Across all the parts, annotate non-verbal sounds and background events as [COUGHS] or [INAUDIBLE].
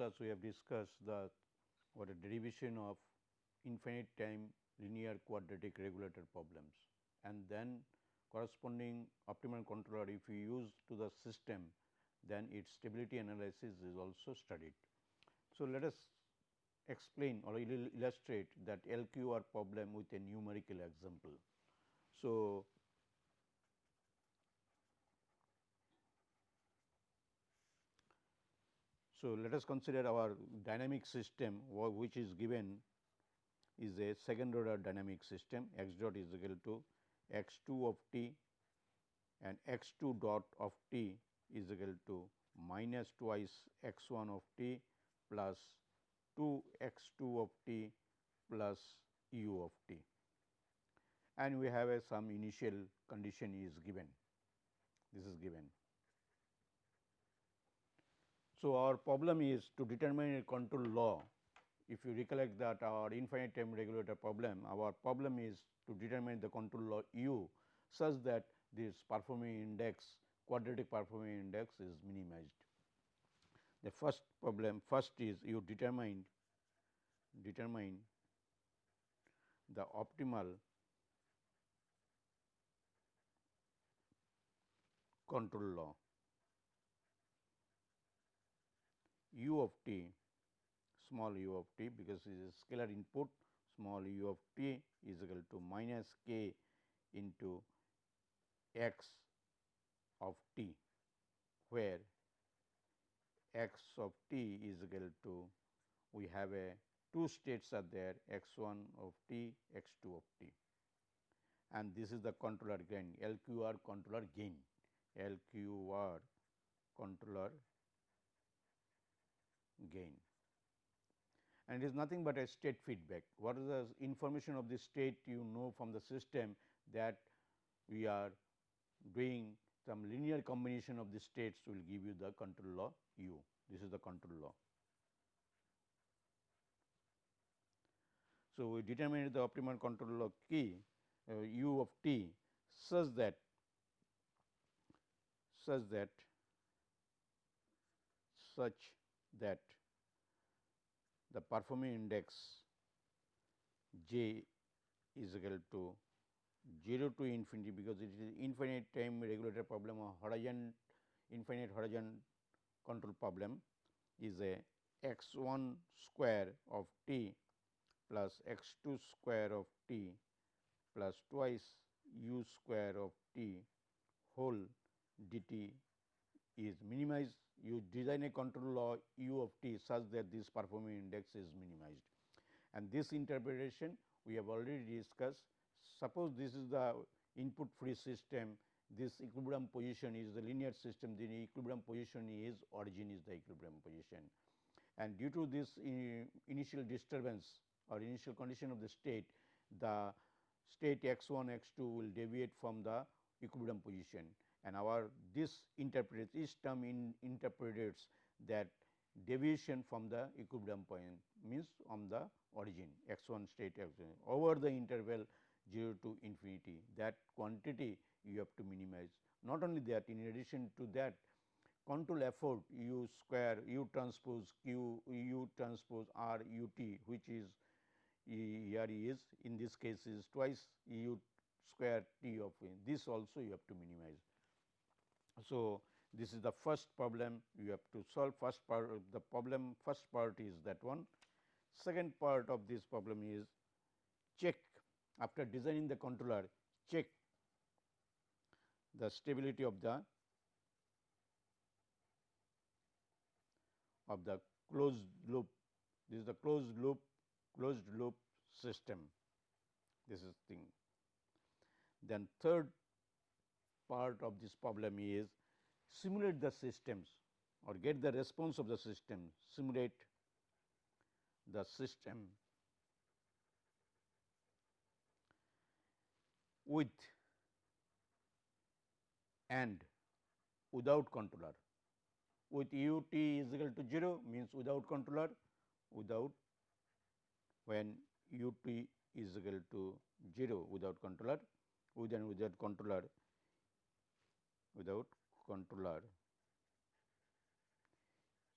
class we have discussed the what a derivation of infinite time linear quadratic regulator problems and then corresponding optimal controller if you use to the system then its stability analysis is also studied. So, let us explain or illustrate that LQR problem with a numerical example. So, So, let us consider our dynamic system which is given is a second order dynamic system. X dot is equal to x 2 of t and x 2 dot of t is equal to minus twice x 1 of t plus 2 x 2 of t plus u of t. And we have a some initial condition is given. This is given so, our problem is to determine a control law. If you recollect that our infinite time regulator problem, our problem is to determine the control law u such that this performing index quadratic performing index is minimized. The first problem first is you determine determine the optimal control law. U of t small u of t because it is a scalar input small u of t is equal to minus k into x of t where x of t is equal to we have a two states are there x 1 of t x 2 of t. And this is the controller gain LQR controller gain LQR controller gain and it is nothing but a state feedback. What is the information of the state you know from the system that we are doing some linear combination of the states will give you the control law u. This is the control law. So, we determine the optimal control law key uh, u of t such that such that such that the performing index j is equal to 0 to infinity because it is infinite time regulator problem or horizon infinite horizon control problem is a x 1 square of t plus x 2 square of t plus twice u square of t whole dt is minimized you design a control law u of t such that this performing index is minimized. And this interpretation we have already discussed. Suppose this is the input free system, this equilibrium position is the linear system, the equilibrium position is origin is the equilibrium position. And due to this initial disturbance or initial condition of the state, the state x 1 x 2 will deviate from the equilibrium position and our this interprets each term in interprets that deviation from the equilibrium point means from the origin x 1 state x 1 over the interval 0 to infinity that quantity you have to minimize. Not only that in addition to that control effort u square u transpose q u transpose r u t which is here is in this case is twice u square t of this also you have to minimize. So, this is the first problem you have to solve first part the problem first part is that one. Second part of this problem is check after designing the controller check the stability of the of the closed loop this is the closed loop closed loop system this is thing. Then third part of this problem is simulate the systems or get the response of the system, simulate the system with and without controller. With u t is equal to 0 means without controller, without when u t is equal to 0 without controller, with and without controller without controller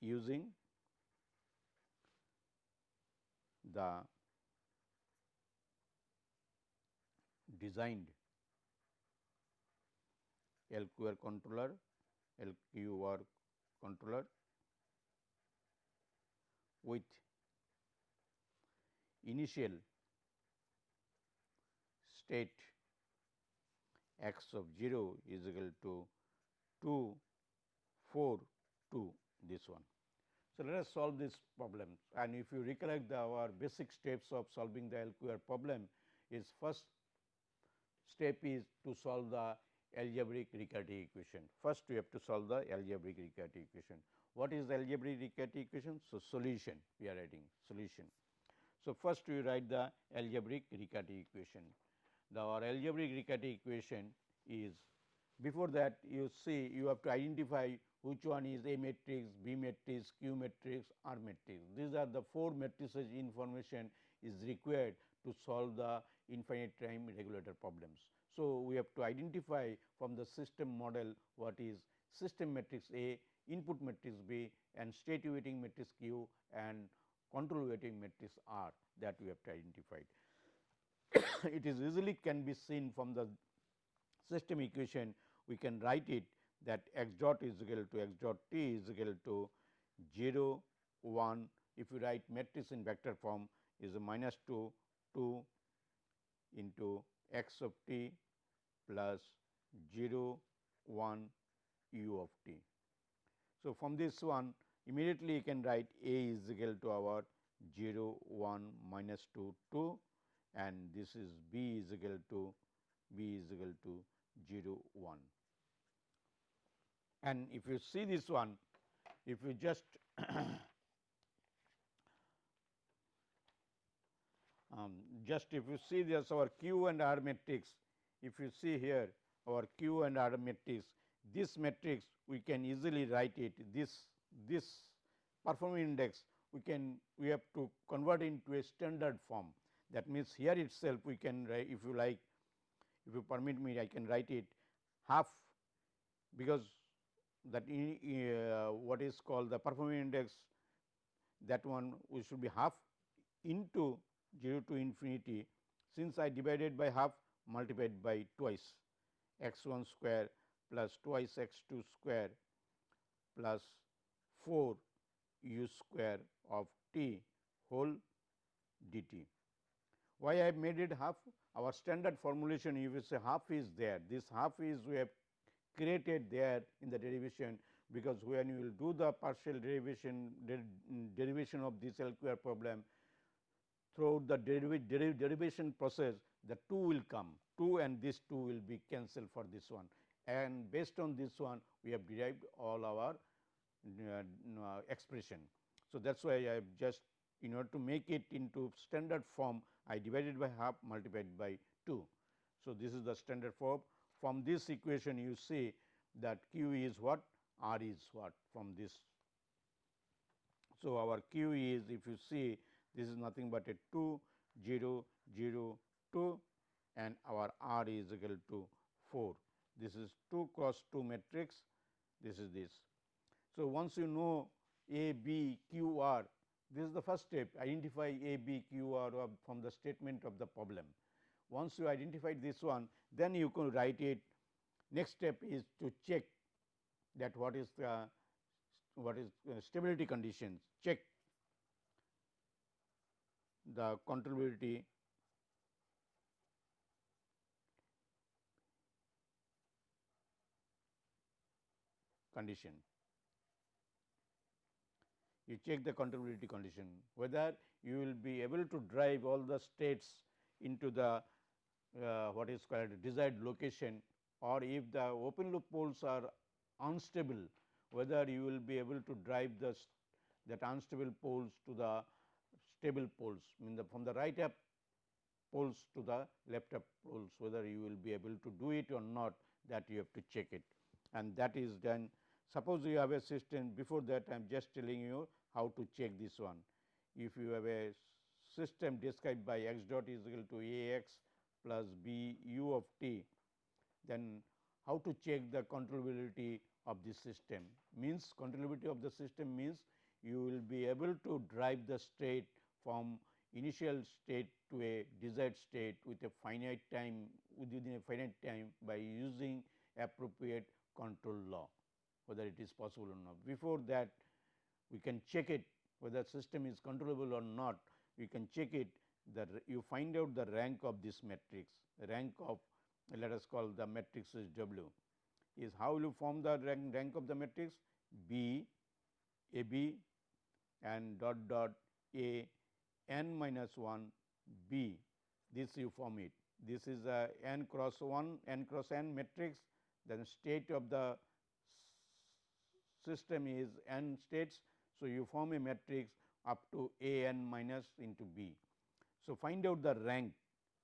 using the designed LQR controller, LQR controller with initial state x of 0 is equal to 2 4 2 this one. So, let us solve this problem and if you recollect the our basic steps of solving the LQR problem is first step is to solve the algebraic Riccati equation. First we have to solve the algebraic Riccati equation. What is the algebraic Riccati equation? So, solution we are writing solution. So, first we write the algebraic Riccati equation. The our algebraic Riccati equation is before that you see you have to identify which one is A matrix, B matrix, Q matrix, R matrix. These are the four matrices information is required to solve the infinite time regulator problems. So, we have to identify from the system model what is system matrix A, input matrix B and state weighting matrix Q and control weighting matrix R that we have to identify. [COUGHS] it is easily can be seen from the system equation we can write it that x dot is equal to x dot t is equal to 0 1 if you write matrix in vector form is minus 2 2 into x of t plus 0 1 u of t. So, from this one immediately you can write a is equal to our 0 1 minus 2 2 and this is b is equal to b is equal to 0 1. And if you see this one, if you just [COUGHS] um, just if you see this our Q and R matrix, if you see here our Q and R matrix, this matrix we can easily write it this this performance index we can we have to convert into a standard form. That means, here itself we can write if you like if you permit me I can write it half because that in, uh, what is called the performance index that one we should be half into 0 to infinity since I divided by half multiplied by twice x 1 square plus twice x 2 square plus 4 u square of t whole dt. Why I have made it half? Our standard formulation you will say half is there. This half is we have created there in the derivation because when you will do the partial derivation der, derivation of this LQR problem throughout the deriv derivation process the 2 will come 2 and this 2 will be cancelled for this one and based on this one we have derived all our uh, uh, expression. So, that is why I have just in order to make it into standard form I divided by half multiplied by 2. So, this is the standard form from this equation you see that q is what r is what from this. So, our q is if you see this is nothing but a 2 0 0 2 and our r is equal to 4. This is 2 cross 2 matrix this is this. So, once you know A B Q R this is the first step identify A B Q R from the statement of the problem. Once you identify this one then you can write it. Next step is to check that what is the what is stability conditions. Check the controllability. Condition. You check the controllability condition whether you will be able to drive all the states into the uh, what is called desired location or if the open loop poles are unstable whether you will be able to drive the that unstable poles to the stable poles mean the from the right up poles to the left up poles whether you will be able to do it or not that you have to check it and that is done. Suppose you have a system before that I am just telling you how to check this one. If you have a system described by x dot is equal to a x plus b u of t, then how to check the controllability of this system means controllability of the system means you will be able to drive the state from initial state to a desired state with a finite time within a finite time by using appropriate control law whether it is possible or not. Before that we can check it whether system is controllable or not we can check it that you find out the rank of this matrix rank of let us call the matrix is W is how you form the rank, rank of the matrix B A B and dot dot A n minus 1 B this you form it. This is a n cross 1 n cross n matrix then state of the system is n states. So, you form a matrix up to a n minus into b. So, find out the rank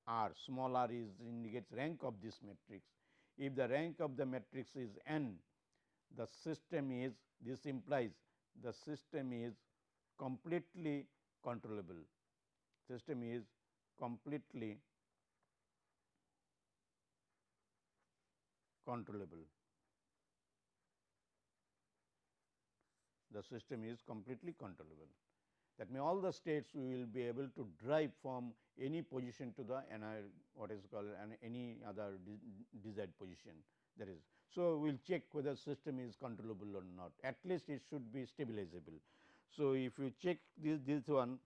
r small r is indicates rank of this matrix. If the rank of the matrix is n the system is this implies the system is completely controllable. System is completely controllable. The system is completely controllable. That means, all the states we will be able to drive from any position to the what is called an any other desired position that is. So, we will check whether system is controllable or not at least it should be stabilizable. So, if you check this, this one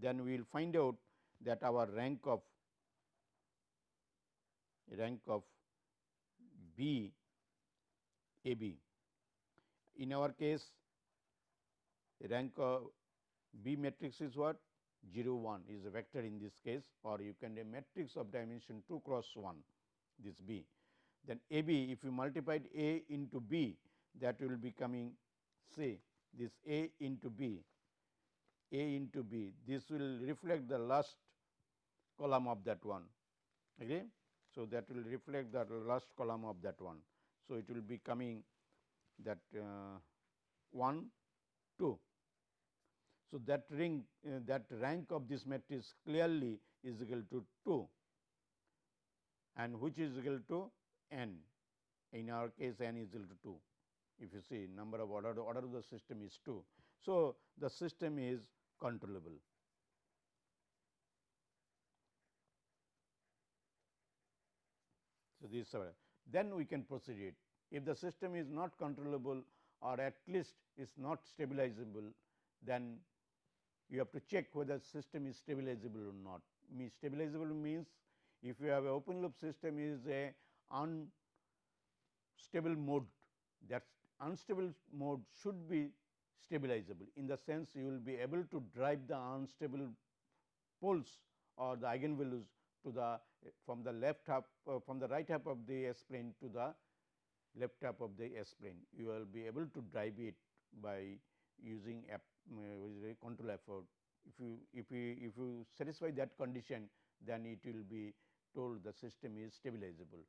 then we will find out that our rank of rank of B A B. In our case rank of B matrix is what 0 1 is a vector in this case or you can a matrix of dimension 2 cross 1 this B. Then A B if you multiplied A into B that will be coming say this A into B A into B this will reflect the last column of that one okay. So, that will reflect the last column of that one. So, it will be coming that uh, 1 2. So, that ring uh, that rank of this matrix clearly is equal to 2 and which is equal to n in our case n is equal to 2 if you see number of order order of the system is 2. So, the system is controllable. So, this then we can proceed it. If the system is not controllable or at least is not stabilizable, then you have to check whether system is stabilizable or not. Means stabilizable means if you have open loop system is a unstable mode that unstable mode should be stabilizable in the sense you will be able to drive the unstable poles or the eigenvalues to the from the left half uh, from the right half of the S plane to the left half of the S plane. You will be able to drive it by using uh, control effort. If you if you if you satisfy that condition then it will be told the system is stabilizable.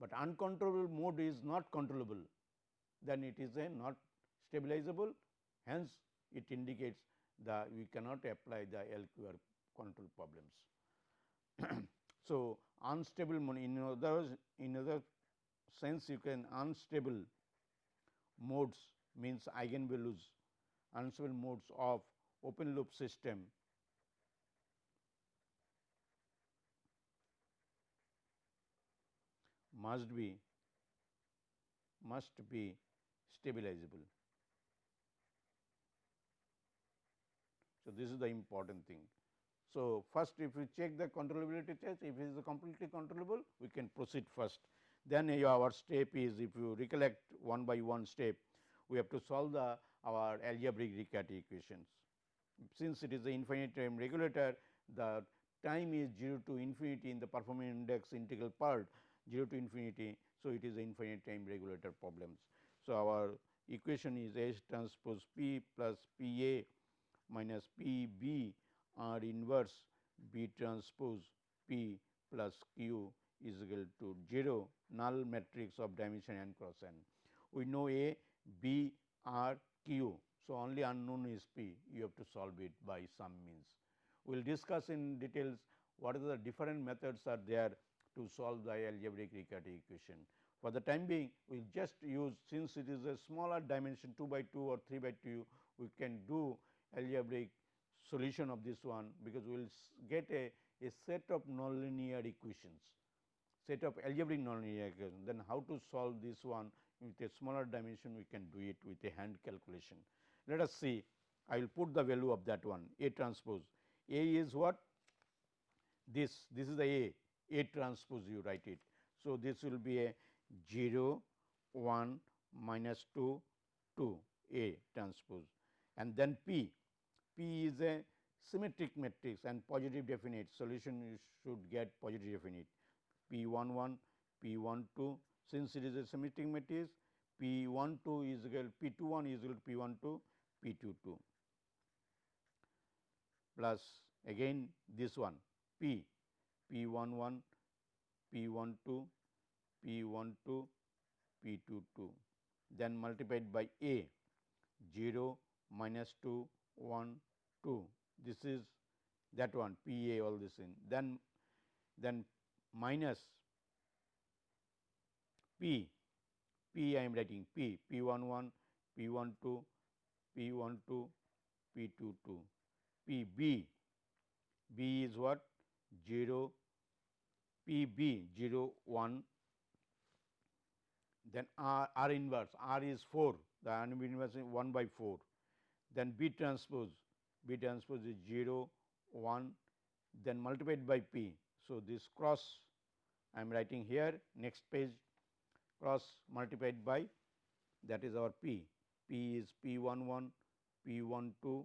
But uncontrollable mode is not controllable then it is a not stabilizable hence it indicates the we cannot apply the LQR control problems. [CLEARS THROAT] so, unstable mode in other in other sense you can unstable modes means eigenvalues unstable modes of open loop system must be must be stabilizable. So, this is the important thing. So, first if you check the controllability test, if it is completely controllable, we can proceed first. Then our step is if you recollect one by one step, we have to solve the our algebraic Riccati equations. Since it is the infinite time regulator, the time is 0 to infinity in the performance index integral part 0 to infinity. So, it is the infinite time regulator problems. So, our equation is A transpose P plus P A minus P B R inverse B transpose P plus Q is equal to 0 null matrix of dimension n cross n. We know A, B, R, Q. So, only unknown is P, you have to solve it by some means. We will discuss in details what are the different methods are there to solve the algebraic Riccati equation. For the time being, we will just use since it is a smaller dimension 2 by 2 or 3 by 2, we can do algebraic solution of this one because we will get a, a set of nonlinear equations, set of algebraic nonlinear equations. Then how to solve this one with a smaller dimension we can do it with a hand calculation. Let us see I will put the value of that one A transpose. A is what? This, this is the A, A transpose you write it. So, this will be a 0, 1, minus 2, 2 A transpose and then P, P is a symmetric matrix and positive definite solution you should get positive definite P 1 1, P 1 2 since it is a symmetric matrix P 1 2 is equal P 2 1 is equal to P 1 2 P 2 2 plus again this one P P 1 1 P 1 2 P 1 2 P 2 2 then multiplied by A 0 minus 2 1 2 this is that one P A all this in then then minus P P I am writing P P 1 1 P 1 2 P 1 2 P 2 2 P B B is what? 0 P B 0 1 then R, R inverse R is 4 the R inverse is 1 by 4 then B transpose B transpose is 0 1 then multiplied by P. So, this cross I am writing here next page cross multiplied by that is our P. P is P 1 1 P 1 2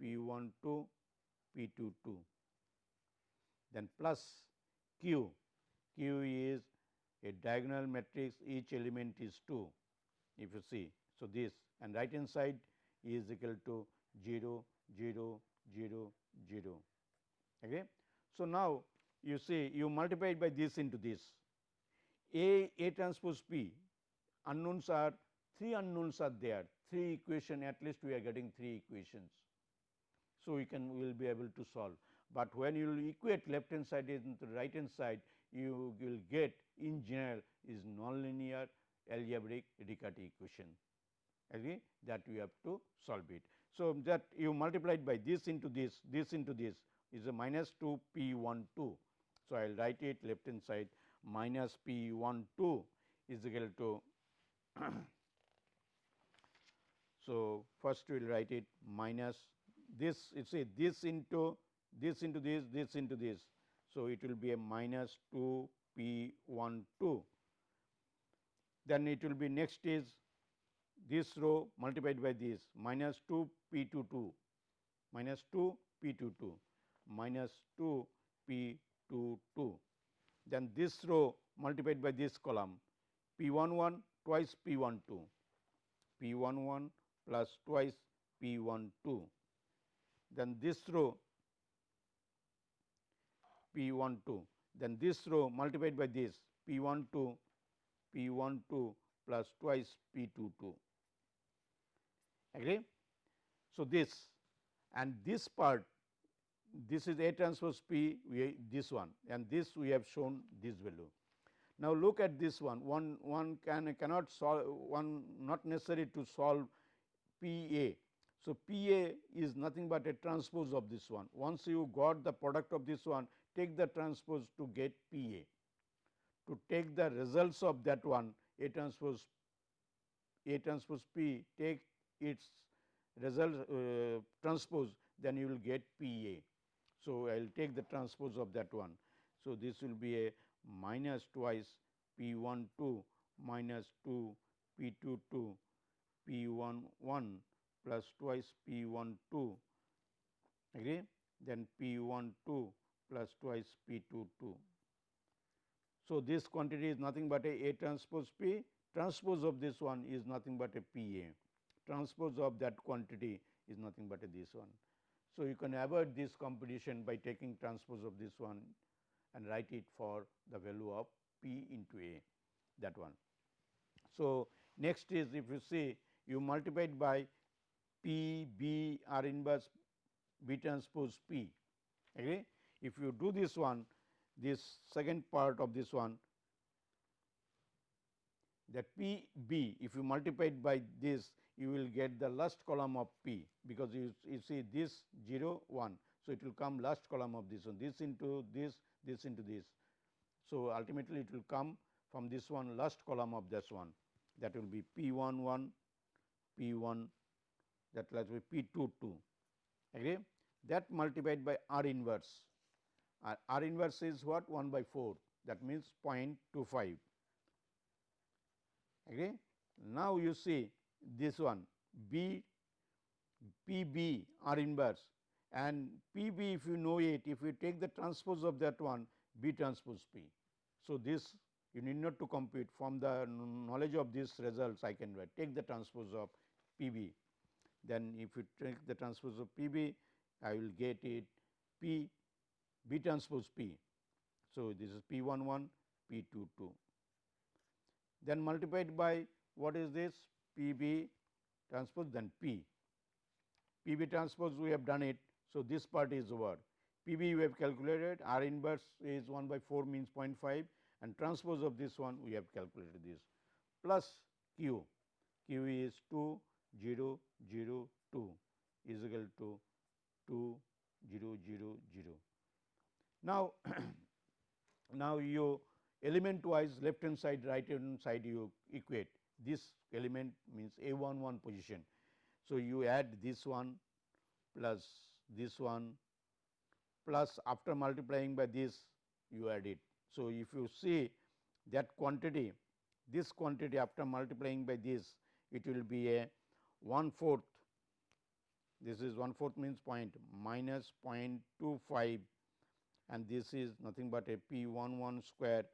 P 1 2 P 2 2 then plus Q, Q is a diagonal matrix each element is 2 if you see. So, this and right hand side is equal to 0 0 0 0 okay. So, now you see you multiply by this into this A A transpose P unknowns are three unknowns are there three equation at least we are getting three equations. So, we can we will be able to solve, but when you will equate left hand side into right hand side you will get in general is nonlinear algebraic Riccati equation agree that we have to solve it. So, that you multiplied by this into this this into this is a minus 2 p 1 2. So, I will write it left hand side minus p 1 2 is equal to [CLEARS THROAT] so, first we will write it minus this you see this into this into this this into this. So, it will be a minus 2 p 1 2 then it will be next is this row multiplied by this minus 2 p 2 2 minus 2 p 2 2 minus 2 p 2 2 then this row multiplied by this column p 1 1 twice p 1 2 p 1 1 plus twice p 1 2 then this row p 1 2 then this row multiplied by this p 1 2 p 1 2 plus twice p 2 2 agree. So, this and this part this is A transpose P we this one and this we have shown this value. Now, look at this one one one can cannot solve one not necessary to solve P A. So, P A is nothing but a transpose of this one once you got the product of this one take the transpose to get P A. To take the results of that one A transpose A transpose P take its result uh, transpose then you will get P A. So, I will take the transpose of that one. So, this will be a minus twice P 1 2 minus 2 P 2 2 P 1 1 plus twice P 1 2 agree then P 1 2 plus twice P 2 2. So, this quantity is nothing but a A transpose P transpose of this one is nothing but a P A transpose of that quantity is nothing but a this one. So, you can avoid this competition by taking transpose of this one and write it for the value of P into A that one. So, next is if you see you multiply it by P B R inverse B transpose P agree. If you do this one this second part of this one that P B if you multiply it by this you will get the last column of P because you, you see this 0 1. So, it will come last column of this one this into this this into this. So, ultimately it will come from this one last column of this one. That will be P 1 1 P 1 that will be P 2 2 agree that multiplied by R inverse. Uh, R inverse is what? 1 by 4 that means 0.25 agree. Now, you see this one B P B R inverse. And P B if you know it if you take the transpose of that one B transpose P. So, this you need not to compute. From the knowledge of these results I can write. Take the transpose of P B. Then if you take the transpose of P B I will get it P B transpose P. So, this is P 1 1 P 2 2 then multiplied by what is this P B transpose then P. P B transpose we have done it. So, this part is over P B we have calculated R inverse is 1 by 4 means 0.5 and transpose of this one we have calculated this plus Q, Q is 2 0 0 2 is equal to 2 0 0 0. Now, [CLEARS THROAT] now you element wise left hand side right hand side you equate this element means a 1 1 position. So, you add this one plus this one plus after multiplying by this you add it. So, if you see that quantity this quantity after multiplying by this it will be a 1 fourth this is 1 fourth means point minus 0.25 and this is nothing but a p 1 1 square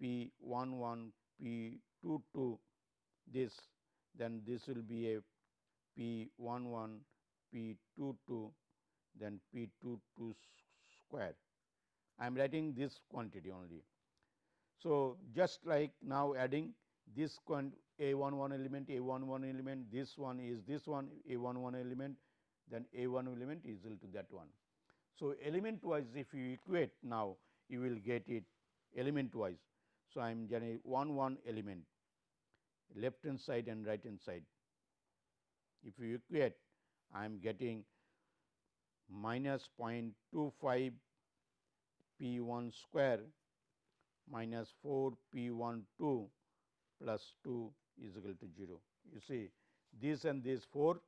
p 1 1 p 2 2 this then this will be a p 1 1 p 2 2 then p 2 2 square. I am writing this quantity only. So, just like now adding this a 1 1 element a 1 1 element this one is this one a 1 1 element then a 1 element is equal to that one. So, element wise if you equate now you will get it element wise. So, I am getting 1 1 element left hand side and right hand side. If you equate I am getting minus 0.25 p 1 square minus 4 p 1 2 plus 2 is equal to 0. You see this and this 4,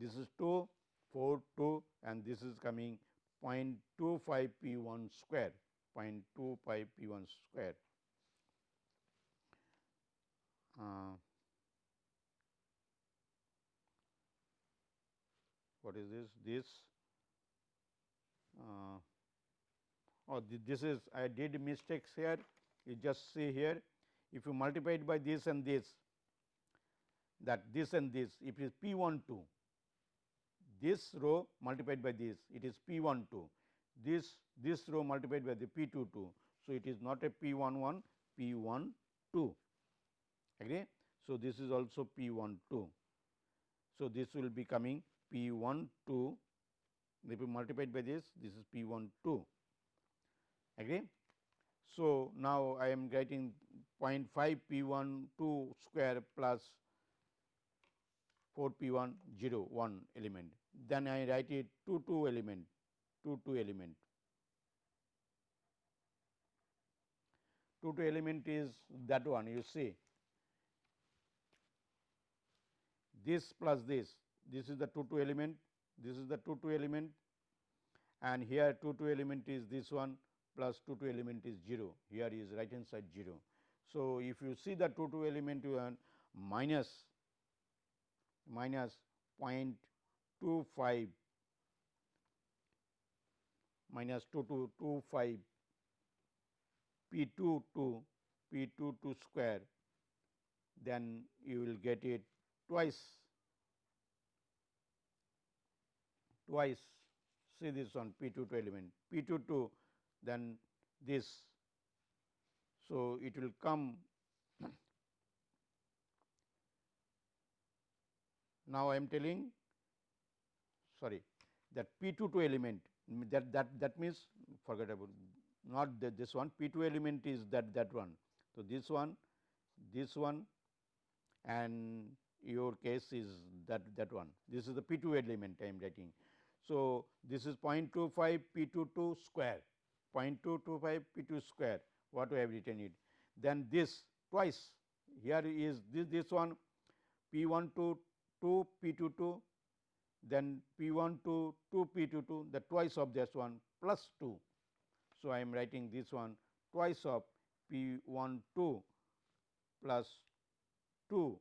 this is 2, 4, 2 and this is coming 0.25 p 1 square, 0.25 p 1 square. Uh, what is this? This uh, oh, this is I did mistakes here. You just see here. If you multiply it by this and this, that this and this, if it is P 1 2, this row multiplied by this, it is P 1 2. This this row multiplied by the P 2 2. So, it is not a P 1 1, P 1 2 agree. So, this is also P 1 2. So, this will be coming P 1 2 if you multiplied by this this is P 1 2 agree. So, now I am getting 0.5 P 1 2 square plus 4 P 1 0 1 element then I write it 2 2 element 2 2 element 2 2 element is that one you see this plus this, this is the 2 2 element, this is the 2 2 element and here 2 2 element is this one plus 2 2 element is 0, here is right hand side 0. So, if you see the 2 2 element you have minus minus 0.25 minus 2 2 25 p 2 2 p 2 2 square then you will get it twice. Twice. See this one p 2 2 element. P 2 2 then this. So, it will come. [CLEARS THROAT] Now I am telling sorry that p 2 2 element that that that means forget about not that this one. P 2 element is that that one. So, this one this one and your case is that that one this is the p 2 element I am writing. So, this is 0.25 p 2 2 square 0.225 p 2 square what we have written it. Then this twice here is this this one p 1 to 2 p 2 2 then p 1 to 2 p 2 2 the twice of this one plus 2. So, I am writing this one twice of p 1 2 plus 2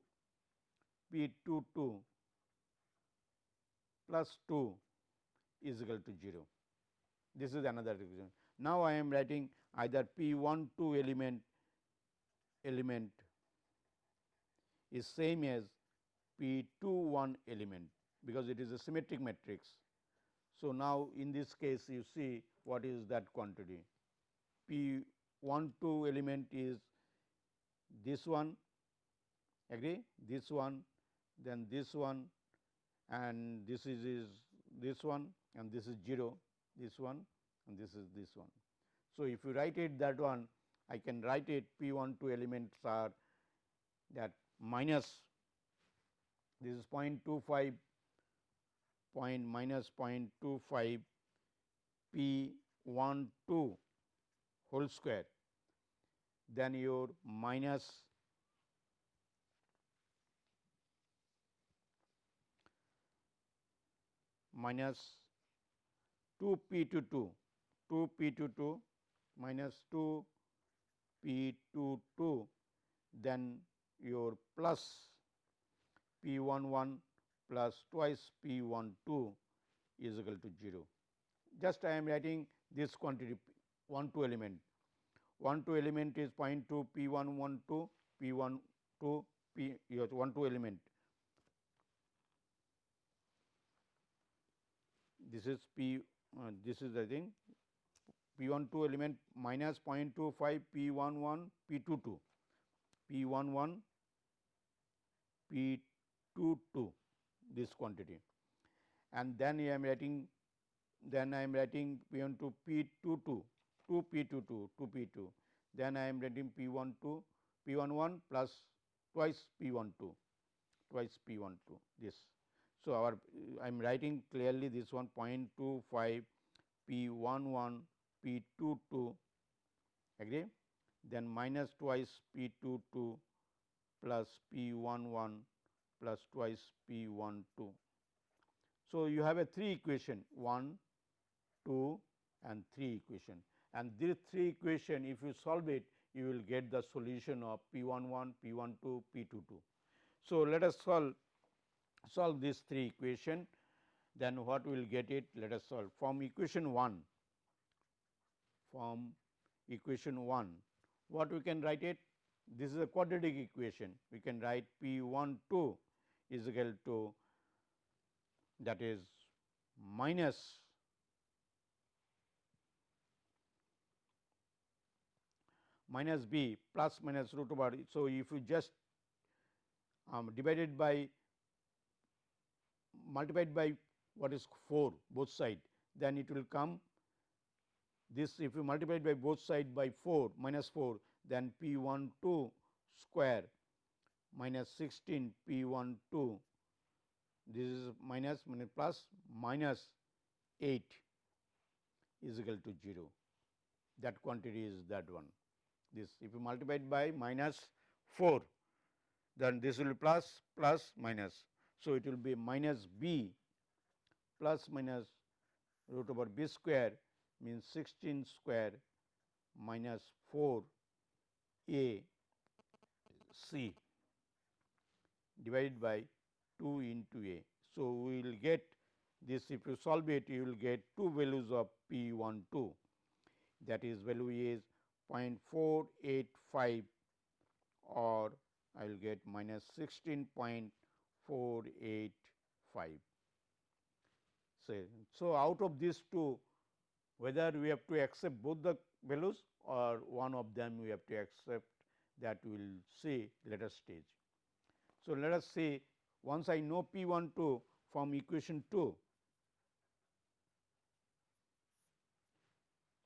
p 2 2 plus 2 is equal to 0. This is another equation. Now, I am writing either p 1 2 element element is same as p 2 1 element because it is a symmetric matrix. So, now in this case you see what is that quantity p 1 2 element is this one agree this one then this one and this is, is this one and this is 0 this one and this is this one. So, if you write it that one I can write it p 1 2 elements are that minus this is 0.25 point minus 0.25 p 1 2 whole square then your minus minus 2 p 2 2 2 p 2 2 minus 2 p 2 2 then your plus p 1 1 plus twice p 1 2 is equal to 0. Just I am writing this quantity 1 2 element 1 2 element is 0.2 p 1 1 2 p 1 2 p 1 2 element this is p uh, this is the thing. P 1 2 element minus 0.25 p 1 1 p 2 2 p 1 1 p 2 2 this quantity. And then I am writing then I am writing p 1 2 p 2 2 2 p 2 2 2 p 2 then I am writing p 1 2 p 1 1 plus twice p 1 2 twice p 1 2 this. So, our I am writing clearly this one 0.25 p 1 1 p 2 2 agree then minus twice p 2 2 plus p 1 1 plus twice p 1 2. So, you have a 3 equation 1, 2 and 3 equation and these 3 equation if you solve it you will get the solution of p 1 1, p 1 2, p 2 2. So, let us solve solve these 3 equation then what we will get it? Let us solve. From equation 1 from equation 1 what we can write it? This is a quadratic equation. We can write p 1 2 is equal to that is minus minus b plus minus root over. So, if you just um, divided by multiplied by what is 4 both side then it will come. This if you multiply by both side by 4 minus 4 then p 1 2 square minus 16 p 1 2 this is minus minus plus minus 8 is equal to 0 that quantity is that one. This if you multiply by minus 4 then this will be plus plus minus. So, it will be minus b plus minus root over b square means 16 square minus 4 a c divided by 2 into a. So, we will get this if you solve it you will get two values of p 1 2 that is value is 0.485 or I will get minus 16.485. So, so out of these two whether we have to accept both the values or one of them we have to accept that we will see later stage. So, let us see once I know P 1 2 from equation 2.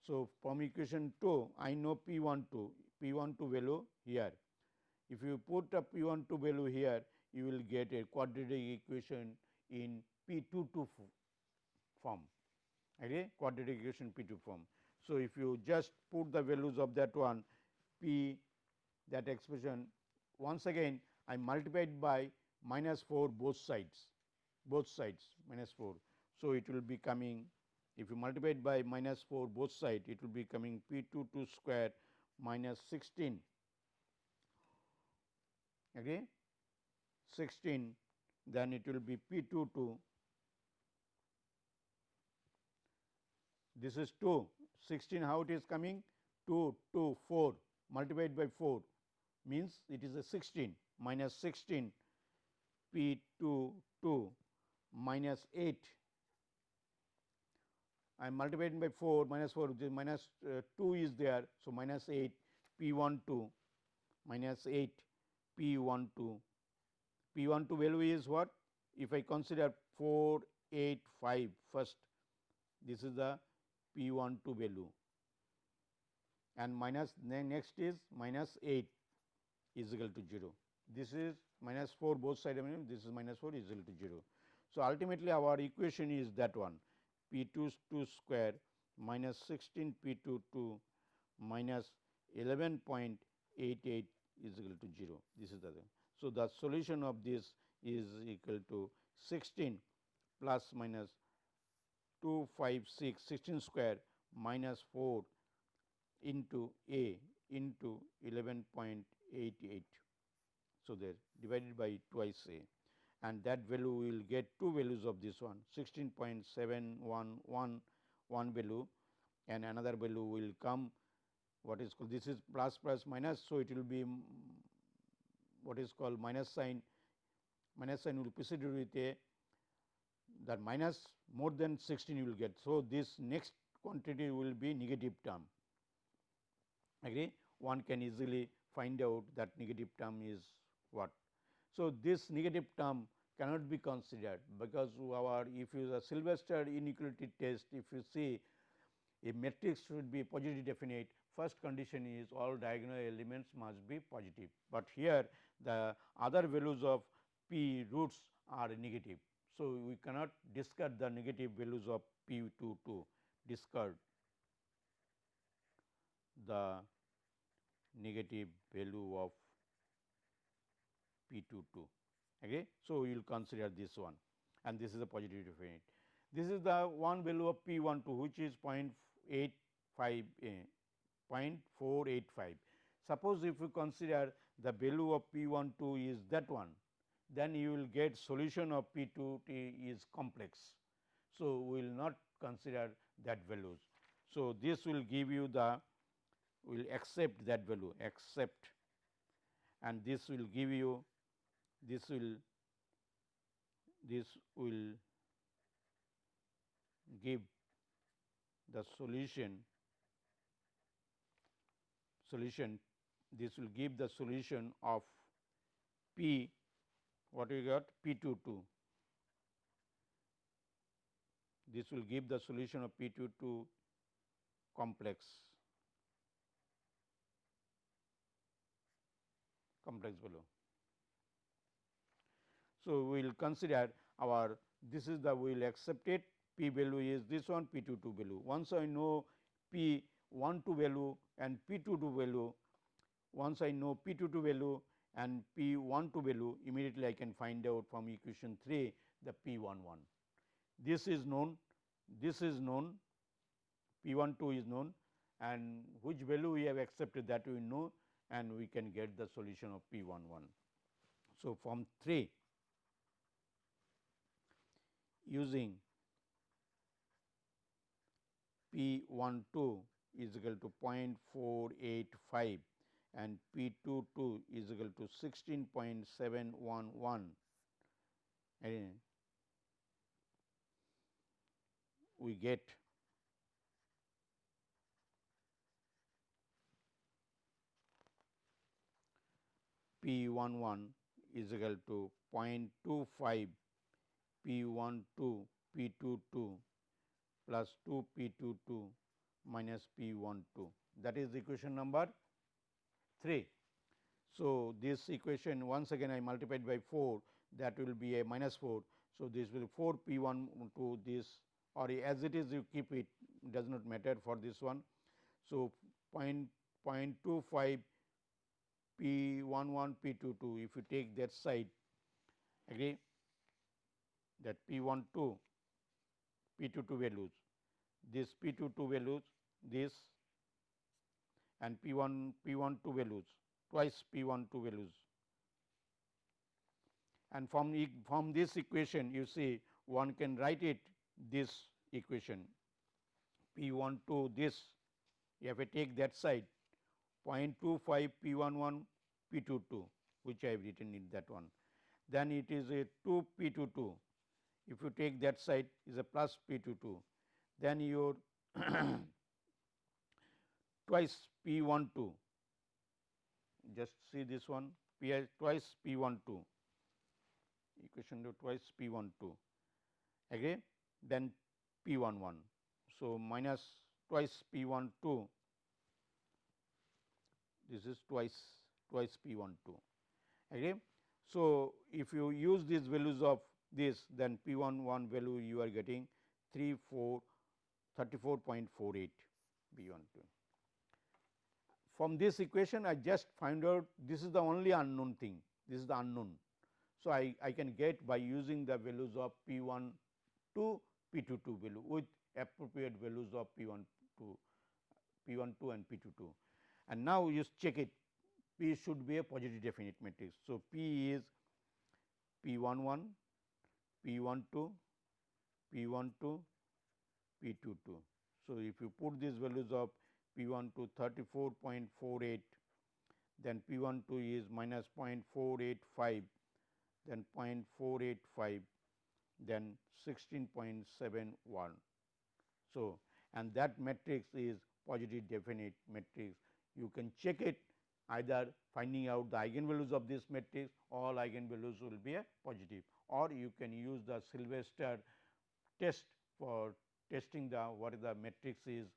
So, from equation 2 I know P 1 2 P 1 2 value here. If you put a P 1 2 value here you will get a quadratic equation in P 2 2 form okay quadratic equation P 2 form. So, if you just put the values of that one P that expression once again I multiplied by minus 4 both sides both sides minus 4. So, it will be coming if you multiply it by minus 4 both side it will be coming p 2 2 square minus 16 okay 16 then it will be p 2 2 this is 2 16 how it is coming? 2 2 4 multiplied by 4 means it is a 16 minus 16 p 2 2 minus 8 I am multiplying by 4 minus 4 which is minus, uh, 2 is there. So, minus 8 P 1 2 minus 8 P 1 2 P 1 2 value is what? If I consider 4 8 5 first this is the P 1 2 value and minus next is minus 8 is equal to 0. This is minus 4 both side this is minus 4 is equal to 0. So, ultimately our equation is that one P 2 2 square minus 16 P 2 2 minus 11.88 is equal to 0. This is the thing. So, the solution of this is equal to 16 plus minus 256 16 square minus 4 into a into 11.88. So, there divided by twice a and that value will get two values of this one 16.711 one value and another value will come what is called this is plus plus minus. So, it will be what is called minus sign minus sign will preceded with a that minus more than 16 you will get. So, this next quantity will be negative term. Agree? One can easily find out that negative term is what. So, this negative term cannot be considered because our if you the Sylvester inequality test if you see a matrix should be positive definite. First condition is all diagonal elements must be positive, but here the other values of p roots are negative. So, we cannot discard the negative values of p 2 to discard the negative value of P 2 2. Okay. So, we will consider this one and this is a positive definite. This is the one value of P 1 2 which is 0.85 0.485. Suppose if you consider the value of P 1 2 is that one then you will get solution of P 2 t is complex. So, we will not consider that values. So, this will give you the will accept that value accept and this will give you this will this will give the solution solution this will give the solution of p what we got? P 2 2 this will give the solution of p 2 2 complex. Complex below. So, we will consider our this is the we will accept it. P value is this one p 2 2 value. Once I know p 1 2 value and p 2 2 value, once I know p 2 2 value and p 1 2 value immediately I can find out from equation 3 the p 1 1. This is known, this is known, p 1 2 is known and which value we have accepted that we know and we can get the solution of p 1 1. So, from 3 using P 1 2 is equal to 0.485 and P 2 2 is equal to 16.711 and we get P 1 1 is equal to 0.25 P 1 2 P 2 2 plus 2 P 2 2 minus P 1 2 that is equation number 3. So, this equation once again I multiplied by 4 that will be a minus 4. So, this will 4 p 1 to this or as it is you keep it does not matter for this one. So, point, 0.25 p 1 1 p 2 2 if you take that side agree that p 1 2 p 2 2 values this p 2 2 values this and p 1 p 1 2 values twice p 1 2 values. And from, e from this equation you see one can write it this equation. P 1 2 this. If I take that side. 0.25 p 1 1 p 2 2 which I have written in that one. Then it is a 2 p 2 2 if you take that side is a plus p 2 2 then your [COUGHS] twice p 1 2 just see this one. P twice p 1 2 equation to twice p 1 2 agree then p 1 1. So, minus twice p 1 2 this is twice twice p 1 2 agree. So, if you use these values of this then p 1 1 value you are getting 3 4 34.48 b 1 2. From this equation I just find out this is the only unknown thing, this is the unknown. So, I, I can get by using the values of P 1 to P 2 2 value with appropriate values of P 1 2 P 1 2 and P 2 2. And now, you check it P should be a positive definite matrix. So, P is P 1 1, P 1 2, P 1 2, P 2 2. So, if you put these values of P 1 to 34.48, then P 1 2 is minus 0.485, then 0.485, then 16.71. So, and that matrix is positive definite matrix. You can check it either finding out the eigenvalues of this matrix all eigenvalues will be a positive or you can use the Sylvester test for testing the what the matrix is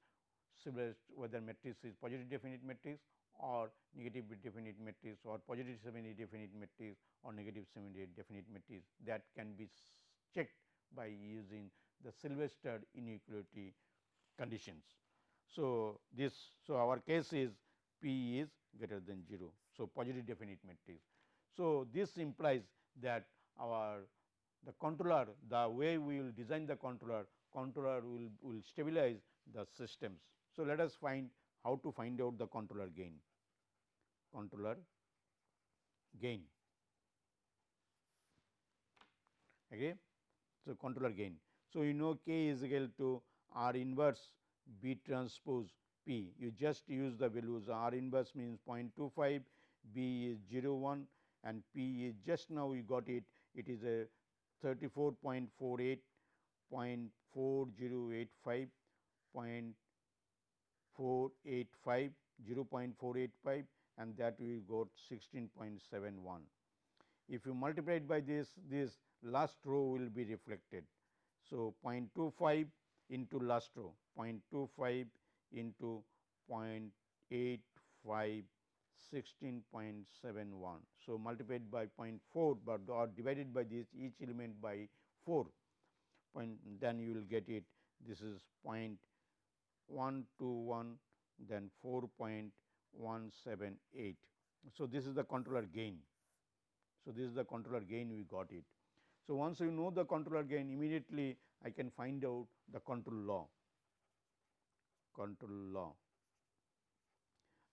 whether matrix is positive definite matrix or negative definite matrix or positive semi definite matrix or negative semi definite matrix that can be checked by using the Sylvester inequality conditions. So, this so our case is P is greater than 0. So, positive definite matrix. So, this implies that our the controller the way we will design the controller controller will, will stabilize the systems so, let us find how to find out the controller gain, controller gain. Okay. So, controller gain. So, you know k is equal to R inverse B transpose P. You just use the values R inverse means 0.25, B is 0 1 and P is just now we got it, it is a 34.48, 0.4085, 485 0.485 and that we got 16.71. If you multiply it by this, this last row will be reflected. So, 0.25 into last row 0.25 into 0.85 16.71. So, multiplied by 0.4, but or divided by this each element by 4 point then you will get it this is 0.5 121 then 4.178. So, this is the controller gain. So, this is the controller gain we got it. So, once you know the controller gain immediately I can find out the control law, control law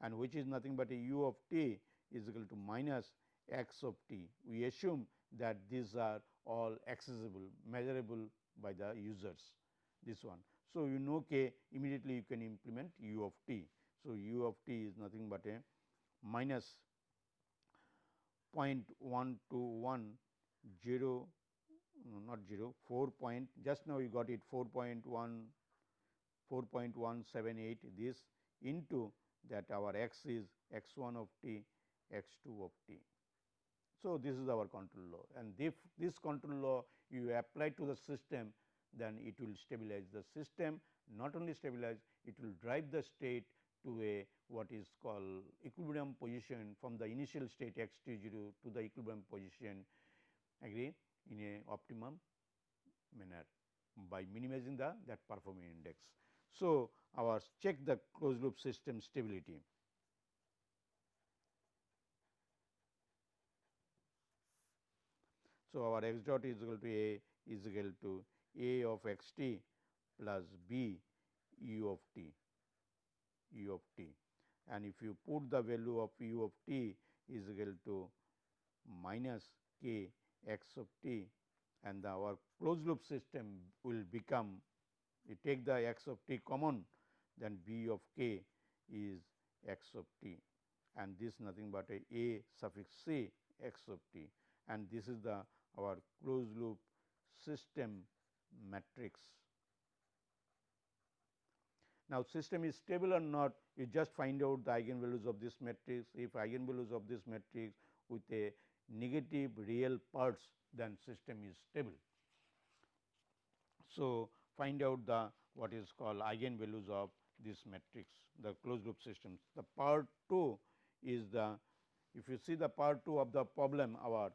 and which is nothing but a u of t is equal to minus x of t. We assume that these are all accessible measurable by the users this one. So, you know k immediately you can implement u of t. So, u of t is nothing but a minus 0.121 0 not 0 4 point just now you got it 4.1 4.178 this into that our x is x 1 of t x 2 of t. So, this is our control law and if this control law you apply to the system then it will stabilize the system not only stabilize it will drive the state to a what is called equilibrium position from the initial state x t 0 to the equilibrium position agree in a optimum manner by minimizing the that performing index. So, our check the closed loop system stability. So, our x dot is equal to a is equal to a of x t plus b u of t u of t. And if you put the value of u of t is equal to minus k x of t and the, our closed loop system will become you take the x of t common then b of k is x of t. And this nothing but a a suffix c x of t. And this is the our closed loop system matrix. Now, system is stable or not you just find out the eigenvalues of this matrix if eigenvalues of this matrix with a negative real parts then system is stable. So, find out the what is called eigenvalues of this matrix the closed loop systems. The part 2 is the if you see the part 2 of the problem our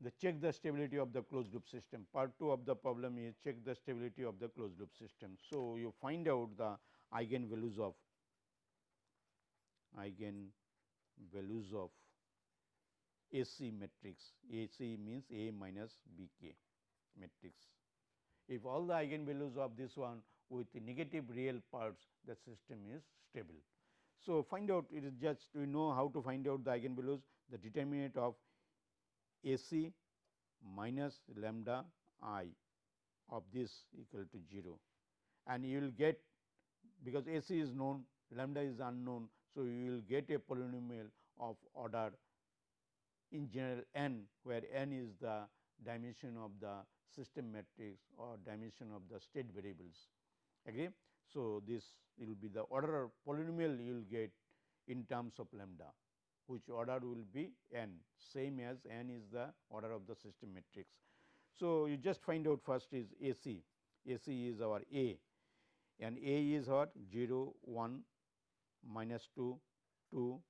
the check the stability of the closed loop system. Part 2 of the problem is check the stability of the closed loop system. So, you find out the eigen values of eigen values of AC matrix. AC means A minus B k matrix. If all the eigen values of this one with negative real parts, the system is stable. So, find out it is just we know how to find out the eigen values, the determinant of a c minus lambda i of this equal to 0 and you will get because A c is known lambda is unknown. So, you will get a polynomial of order in general n where n is the dimension of the system matrix or dimension of the state variables agree. So, this will be the order polynomial you will get in terms of lambda which order will be n same as n is the order of the system matrix. So, you just find out first is A c, A c is our A. And A is what? 0 1 minus 2 2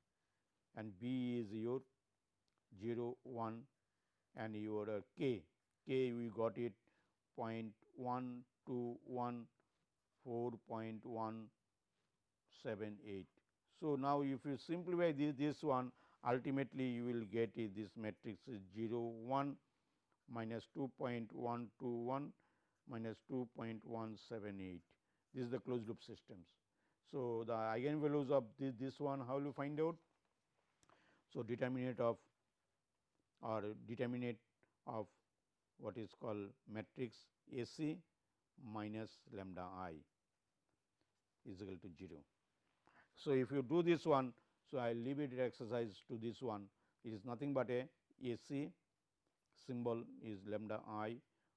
and B is your 0 1 and your K, K we got it 0.1 2 1 4.178 so, now if you simplify this, this one ultimately you will get is this matrix is 0 1 minus 2.121 minus 2.178 this is the closed loop systems. So, the eigenvalues of this, this one how will you find out? So, determinant of or determinant of what is called matrix A c minus lambda i is equal to 0. So, if you do this one, so I leave it exercise to this one, it is nothing but a AC symbol is lambda i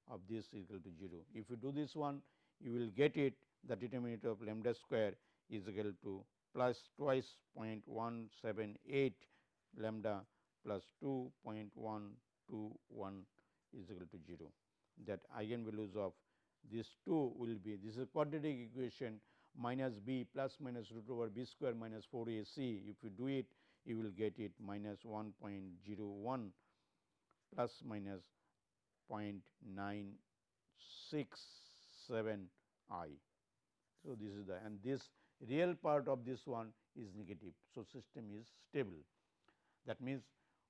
of this equal to 0. If you do this one, you will get it the determinant of lambda square is equal to plus twice 0.178 lambda plus 2.121 is equal to 0. That eigenvalues of these two will be this is quadratic equation minus b plus minus root over b square minus 4 a c. If you do it, you will get it minus 1.01 plus minus 0.967 i. So, this is the and this real part of this one is negative. So, system is stable. That means,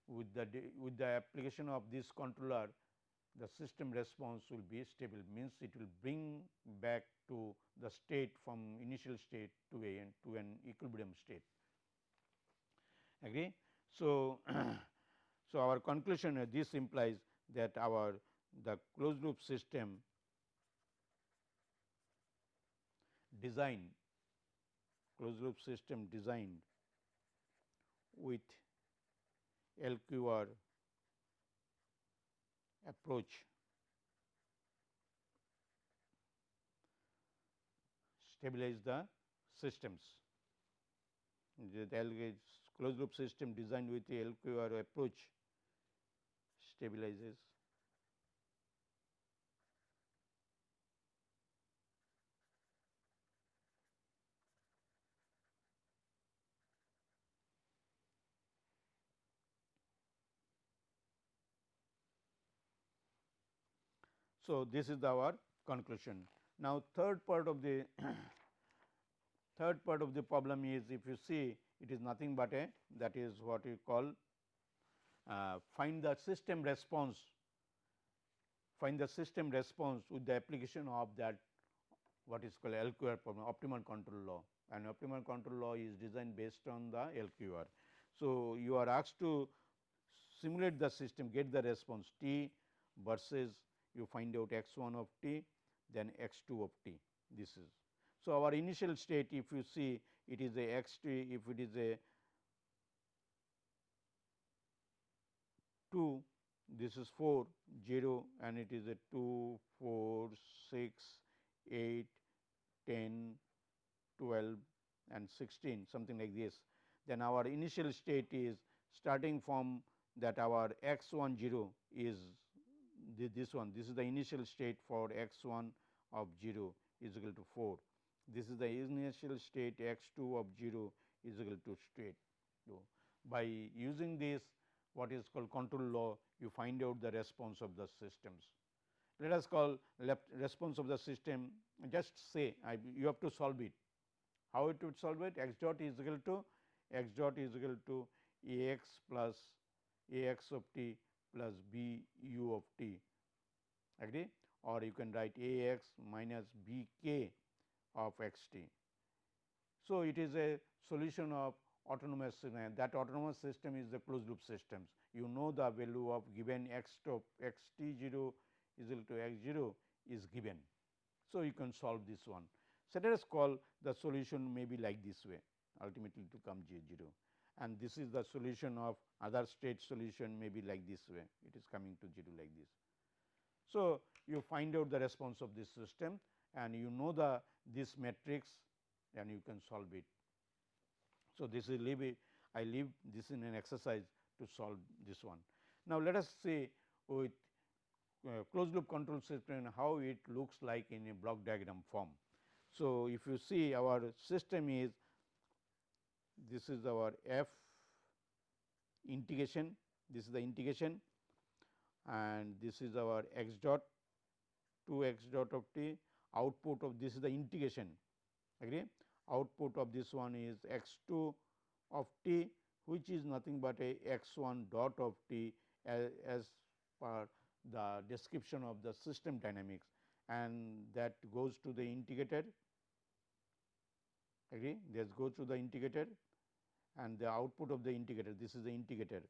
with the with the application of this controller the system response will be stable means it will bring back to the state from initial state to a to an equilibrium state agree. So, [CLEARS THROAT] so our conclusion uh, this implies that our the closed loop system design closed loop system designed with LQR approach stabilize the systems. The closed loop system designed with the LQR approach stabilizes So, this is our conclusion. Now, third part of the [CLEARS THROAT] third part of the problem is if you see it is nothing but a that is what we call uh, find the system response find the system response with the application of that what is called LQR problem optimal control law and optimal control law is designed based on the LQR. So, you are asked to simulate the system get the response t versus you find out x 1 of t then x 2 of t this is. So, our initial state if you see it is a x t if it is a 2 this is 4 0 and it is a 2 4 6 8 10 12 and 16 something like this. Then our initial state is starting from that our x 1 0 is this one this is the initial state for x 1 of 0 is equal to 4. This is the initial state x 2 of 0 is equal to state 2. By using this what is called control law you find out the response of the systems. Let us call left response of the system just say I, you have to solve it. How it would solve it x dot is equal to x dot is equal to a x plus a x of t plus b u of t agree or you can write a x minus b k of x t. So, it is a solution of autonomous system that autonomous system is the closed loop systems. You know the value of given x to x t 0 is equal to x 0 is given. So, you can solve this one. So, let us call the solution may be like this way ultimately to come J 0 and this is the solution of other state solution may be like this way it is coming to 0 like this. So, you find out the response of this system and you know the this matrix and you can solve it. So, this is leave I leave this in an exercise to solve this one. Now, let us see with uh, closed loop control system how it looks like in a block diagram form. So, if you see our system is this is our f integration, this is the integration and this is our x dot 2 x dot of t. Output of this is the integration agree? Output of this one is x 2 of t which is nothing but a x 1 dot of t as, as per the description of the system dynamics and that goes to the integrator agree? This goes to the integrator and the output of the integrator. This is the integrator.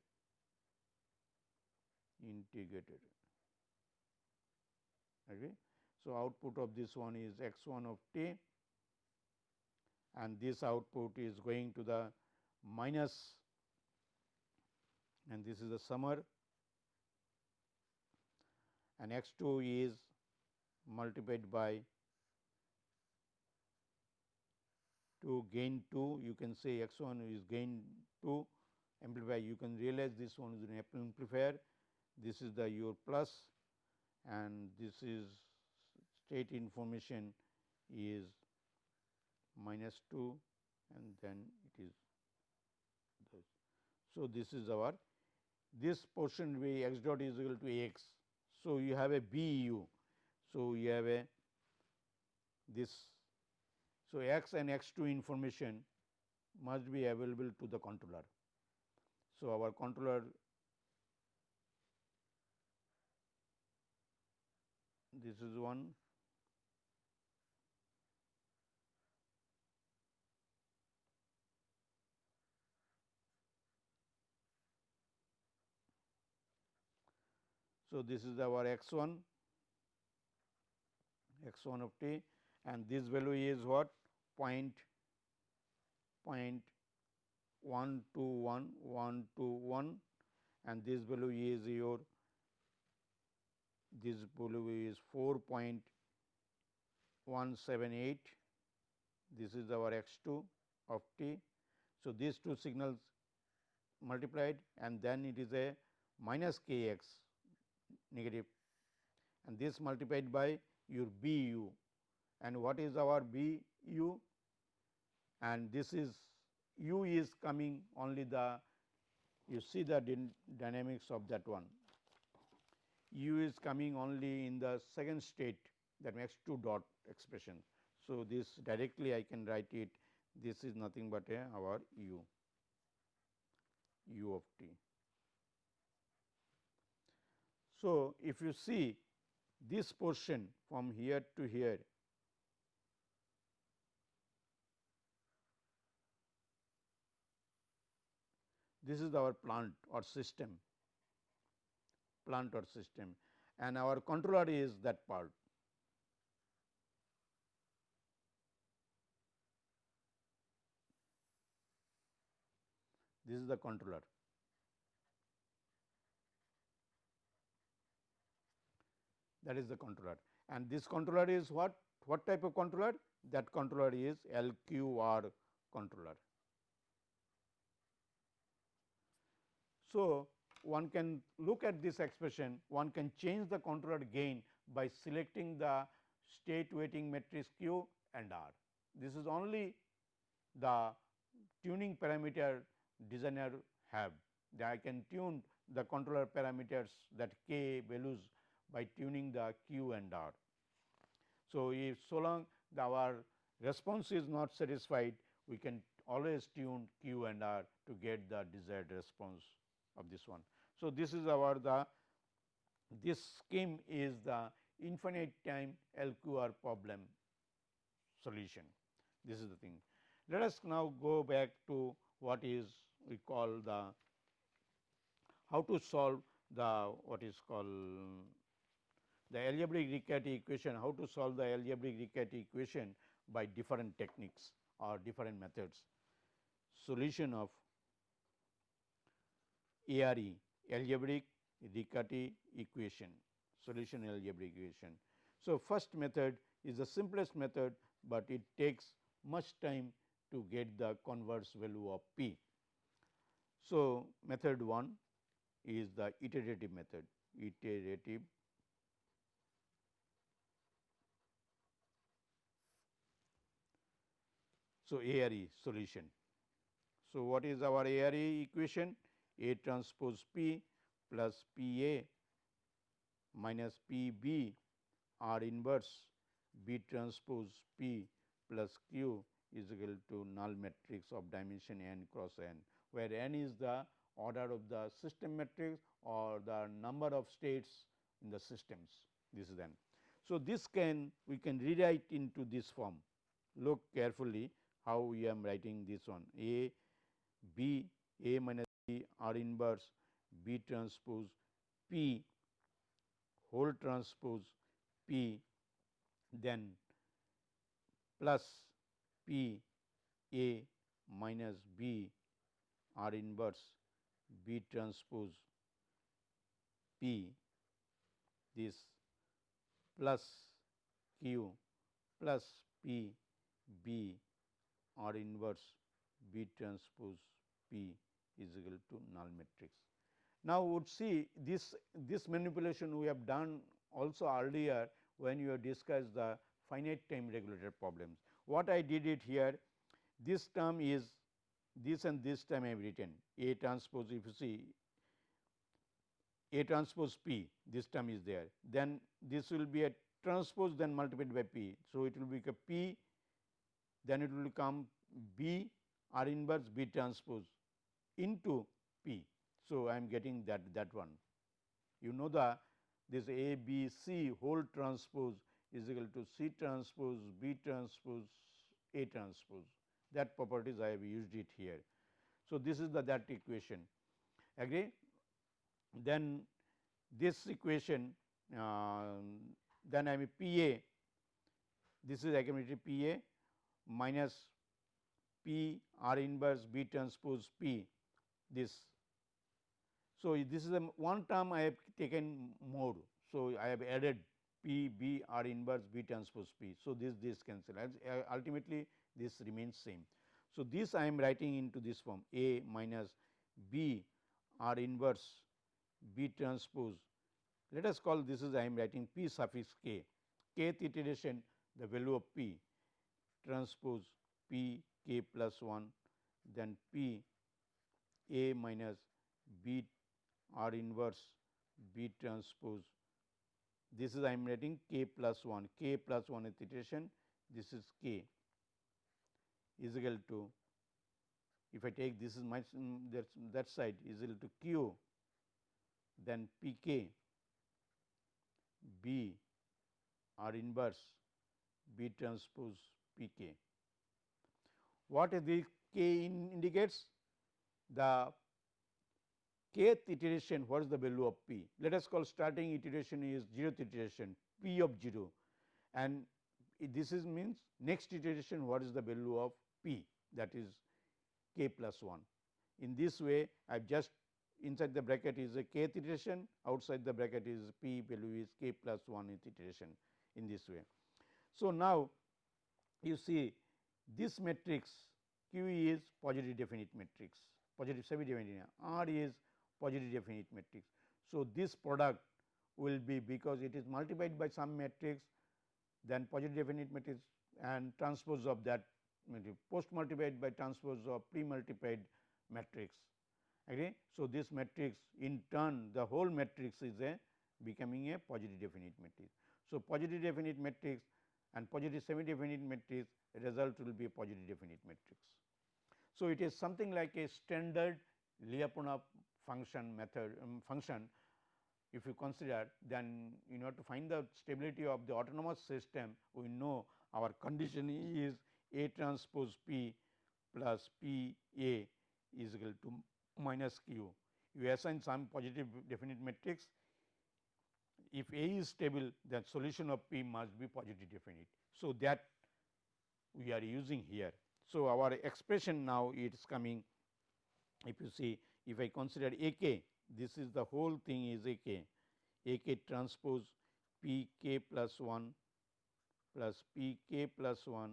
Integrator. Agree so output of this one is x 1 of t and this output is going to the minus and this is the summer and x 2 is multiplied by 2 gain 2 you can say x 1 is gain 2 amplify you can realize this one is an amplifier this is the your plus and this is state information is minus 2 and then it is this. So, this is our this portion be x dot is equal to x. So, you have a B u. So, you have a this. So, x and x 2 information must be available to the controller. So, our controller this is one So, this is our x 1 x 1 of t and this value is what point point 1 to 1 1 to 1 and this value is your this value is 4.178 this is our x 2 of t. So, these two signals multiplied and then it is a minus k x negative. And this multiplied by your B u. And what is our B u and this is u is coming only the you see the dynamics of that one. u is coming only in the second state that makes 2 dot expression. So, this directly I can write it this is nothing but a our u u of t. So, if you see this portion from here to here this is our plant or system plant or system and our controller is that part. This is the controller. That is the controller and this controller is what? What type of controller? That controller is LQR controller. So, one can look at this expression, one can change the controller gain by selecting the state weighting matrix Q and R. This is only the tuning parameter designer have that I can tune the controller parameters that k values by tuning the Q and R. So, if so long the our response is not satisfied we can always tune Q and R to get the desired response of this one. So, this is our the this scheme is the infinite time LQR problem solution. This is the thing. Let us now go back to what is we call the how to solve the what is called the algebraic Riccati equation, how to solve the algebraic Riccati equation by different techniques or different methods. Solution of ARE algebraic Riccati equation, solution algebraic equation. So, first method is the simplest method, but it takes much time to get the converse value of p. So, method 1 is the iterative method, iterative So, ARE solution. So, what is our ARE equation? A transpose P plus P A minus P B. R inverse B transpose P plus Q is equal to null matrix of dimension n cross n, where n is the order of the system matrix or the number of states in the systems. This is n. So, this can we can rewrite into this form. Look carefully how we am writing this one. A B A minus R inverse B transpose P whole transpose P then plus P A minus B R inverse B transpose P. This plus Q plus P B R inverse B transpose P is equal to null matrix. Now, would see this this manipulation we have done also earlier when you have discussed the finite time regulator problems. What I did it here this term is this and this term I have written A transpose if you see A transpose P this term is there then this will be a transpose then multiplied by P. So, it will be a P then it will come B R inverse B transpose into P. So, I am getting that that one. You know the this A B C whole transpose is equal to C transpose B transpose A transpose that properties I have used it here. So, this is the that equation agree. Then this equation uh, then I am P A this is again P A minus P R inverse B transpose P this. So, this is a one term I have taken more. So, I have added P B R inverse B transpose P. So, this this cancel as uh, ultimately this remains same. So, this I am writing into this form A minus B R inverse B transpose. Let us call this is I am writing P suffix k, kth iteration the value of P transpose P k plus 1 then P A minus B R inverse B transpose this is I am writing k plus 1 k plus 1 is iteration this is k is equal to if I take this is my that, that side is equal to q then p k b r inverse b transpose p k. What is the k in indicates? The kth iteration what is the value of p? Let us call starting iteration is 0th iteration p of 0 and this is means next iteration what is the value of p that is k plus 1. In this way I have just inside the bracket is a kth iteration outside the bracket is p value is k plus 1 iteration in this way. So, now you see this matrix q is positive definite matrix positive semi definite r is positive definite matrix. So, this product will be because it is multiplied by some matrix then positive definite matrix and transpose of that matrix post multiplied by transpose of pre multiplied matrix. Okay. So, this matrix in turn the whole matrix is a becoming a positive definite matrix. So, positive definite matrix and positive semi definite matrix result will be a positive definite matrix. So, it is something like a standard Lyapunov function method um, function if you consider then in order to find the stability of the autonomous system we know our condition is A transpose P plus P A is equal to minus Q. You assign some positive definite matrix if A is stable then solution of P must be positive definite. So, that we are using here. So, our expression now it is coming. If you see if I consider A k this is the whole thing is A k. A k transpose P k plus 1 plus P k plus 1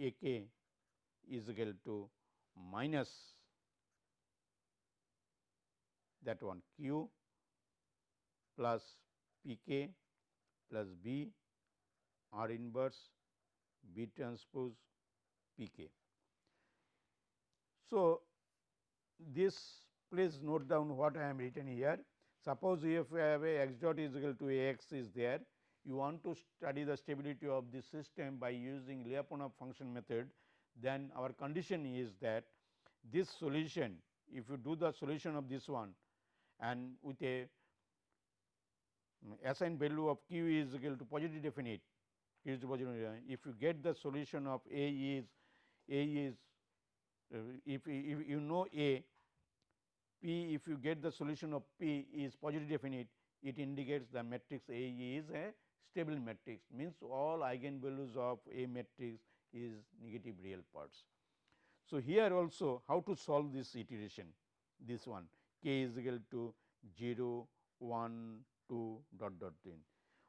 A k is equal to minus that one q plus P k plus B. R inverse B transpose P k. So, this please note down what I am written here. Suppose if you have a x dot is equal to a x is there, you want to study the stability of the system by using Lyapunov function method, then our condition is that this solution if you do the solution of this one and with a mm, assigned value of q is equal to positive definite if you get the solution of a is a is uh, if, if you know a p if you get the solution of p is positive definite it indicates the matrix A is a stable matrix means all eigenvalues of A matrix is negative real parts. So, here also how to solve this iteration this one k is equal to 0 1 2 dot dot 10.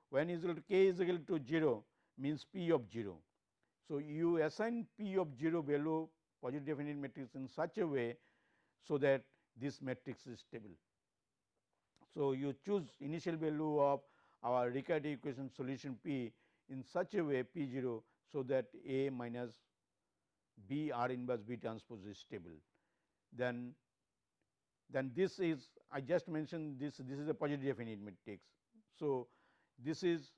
When is equal to k is equal to 0 means p of 0. So, you assign p of 0 value positive definite matrix in such a way, so that this matrix is stable. So, you choose initial value of our Riccati equation solution p in such a way p 0, so that A minus B R inverse B transpose is stable. Then, then this is I just mentioned this this is a positive definite matrix. So, this is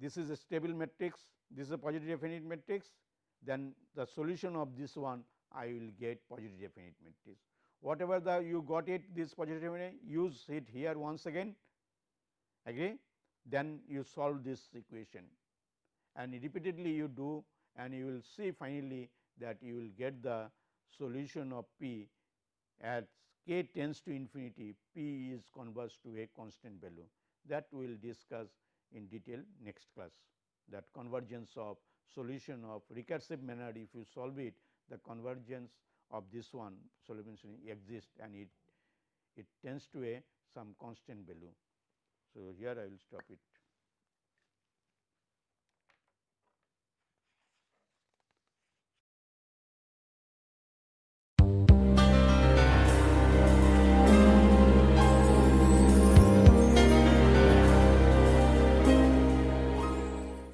this is a stable matrix, this is a positive definite matrix, then the solution of this one I will get positive definite matrix. Whatever the you got it this positive definite use it here once again agree then you solve this equation. And repeatedly you do and you will see finally that you will get the solution of p at k tends to infinity p is converts to a constant value. That we will discuss in detail next class that convergence of solution of recursive manner if you solve it the convergence of this one solution exists and it it tends to a some constant value. So, here I will stop it.